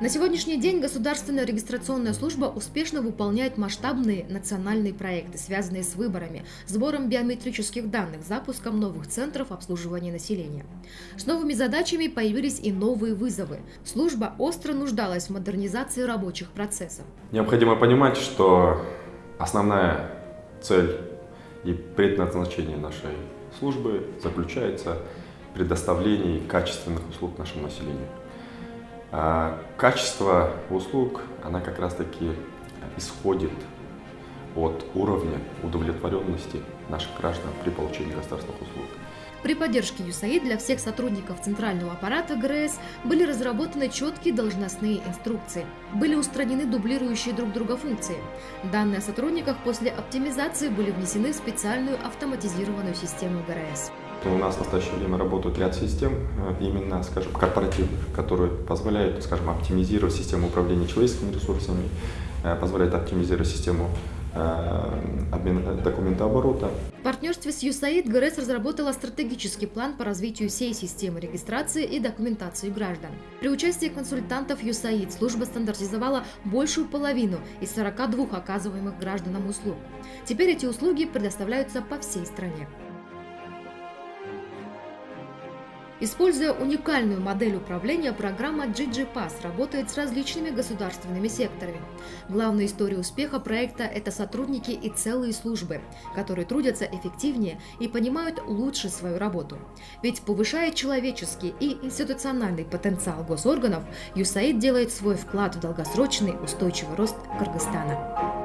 На сегодняшний день Государственная регистрационная служба успешно выполняет масштабные национальные проекты, связанные с выборами, сбором биометрических данных, запуском новых центров обслуживания населения. С новыми задачами появились и новые вызовы. Служба остро нуждалась в модернизации рабочих процессов. Необходимо понимать, что основная цель и предназначение нашей службы заключается в предоставлении качественных услуг нашему населению. А качество услуг, она как раз-таки исходит от уровня удовлетворенности наших граждан при получении государственных услуг. При поддержке ЮСАИД для всех сотрудников центрального аппарата ГРС были разработаны четкие должностные инструкции. Были устранены дублирующие друг друга функции. Данные о сотрудниках после оптимизации были внесены в специальную автоматизированную систему ГРС. У нас в настоящее время работают ряд систем, э, именно, скажем, корпоративных, которые позволяют, скажем, оптимизировать систему управления человеческими ресурсами, э, позволяют оптимизировать систему э, обмена документооборота. В партнерстве с USAID ГРЭС разработала стратегический план по развитию всей системы регистрации и документации граждан. При участии консультантов USAID служба стандартизовала большую половину из 42 оказываемых гражданам услуг. Теперь эти услуги предоставляются по всей стране. Используя уникальную модель управления, программа GGPass работает с различными государственными секторами. Главная история успеха проекта – это сотрудники и целые службы, которые трудятся эффективнее и понимают лучше свою работу. Ведь повышая человеческий и институциональный потенциал госорганов, USAID делает свой вклад в долгосрочный устойчивый рост Кыргызстана.